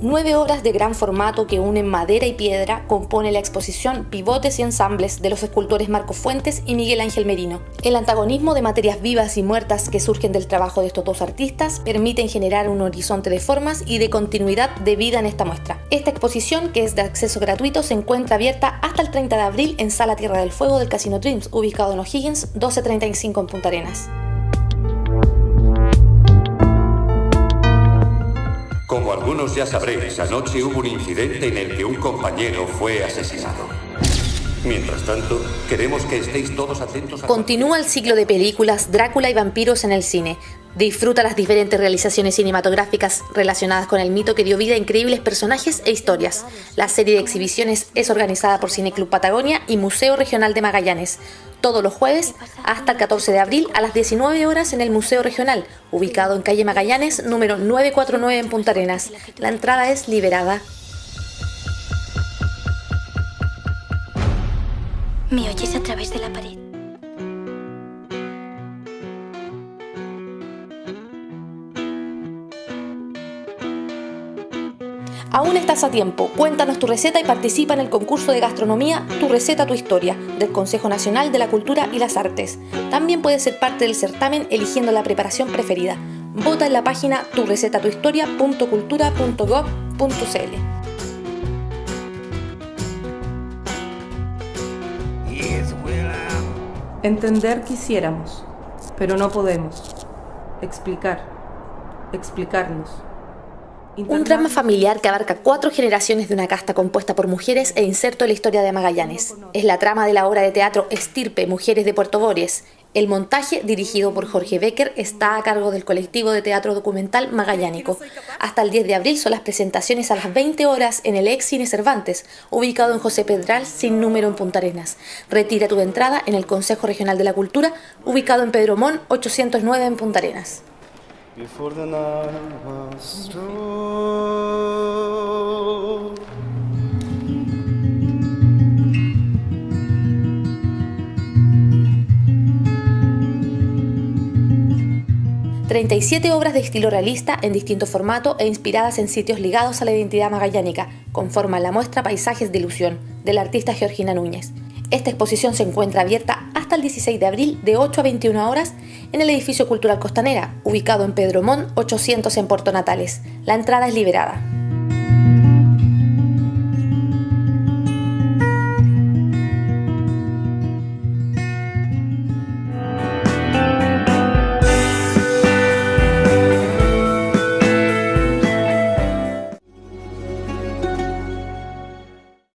obras de gran formato que unen madera y piedra compone la exposición Pivotes y Ensambles de los escultores Marco Fuentes y Miguel Ángel Merino. El antagonismo de materias vivas y muertas que surgen del trabajo de estos dos artistas permiten generar un horizonte de formas y de continuidad de vida en esta muestra. Esta exposición, que es de acceso gratuito, se encuentra abierta hasta el 30 de abril en Sala Tierra del Fuego del Casino Dreams, ubicado en O'Higgins 1235 en Punta Arenas. Como algunos ya sabréis, anoche hubo un incidente en el que un compañero fue asesinado. Mientras tanto, queremos que estéis todos atentos a... Continúa el ciclo de películas Drácula y vampiros en el cine. Disfruta las diferentes realizaciones cinematográficas relacionadas con el mito que dio vida a increíbles personajes e historias. La serie de exhibiciones es organizada por Cineclub Patagonia y Museo Regional de Magallanes todos los jueves hasta el 14 de abril a las 19 horas en el Museo Regional, ubicado en calle Magallanes, número 949 en Punta Arenas. La entrada es liberada. ¿Me oyes a través de la pared? Aún estás a tiempo. Cuéntanos tu receta y participa en el concurso de gastronomía Tu receta, tu historia del Consejo Nacional de la Cultura y las Artes. También puedes ser parte del certamen eligiendo la preparación preferida. Vota en la página turecetatuhistoria.cultura.gov.cl. Entender quisiéramos, pero no podemos. Explicar. Explicarnos. Un drama familiar que abarca cuatro generaciones de una casta compuesta por mujeres e inserto en la historia de Magallanes. Es la trama de la obra de teatro Estirpe, Mujeres de Puerto Bories. El montaje, dirigido por Jorge Becker, está a cargo del colectivo de teatro documental Magallánico. Hasta el 10 de abril son las presentaciones a las 20 horas en el ex Cine Cervantes, ubicado en José Pedral, sin número en Punta Arenas. Retira tu entrada en el Consejo Regional de la Cultura, ubicado en Pedro Mon, 809 en Punta Arenas. Before the night was through. 37 obras de estilo realista en distinto formato e inspiradas en sitios ligados a la identidad magallánica conforman la muestra Paisajes de Ilusión del artista Georgina Núñez. Esta exposición se encuentra abierta hasta el 16 de abril de 8 a 21 horas en el edificio cultural Costanera, ubicado en Pedro Mon 800 en Puerto Natales. La entrada es liberada.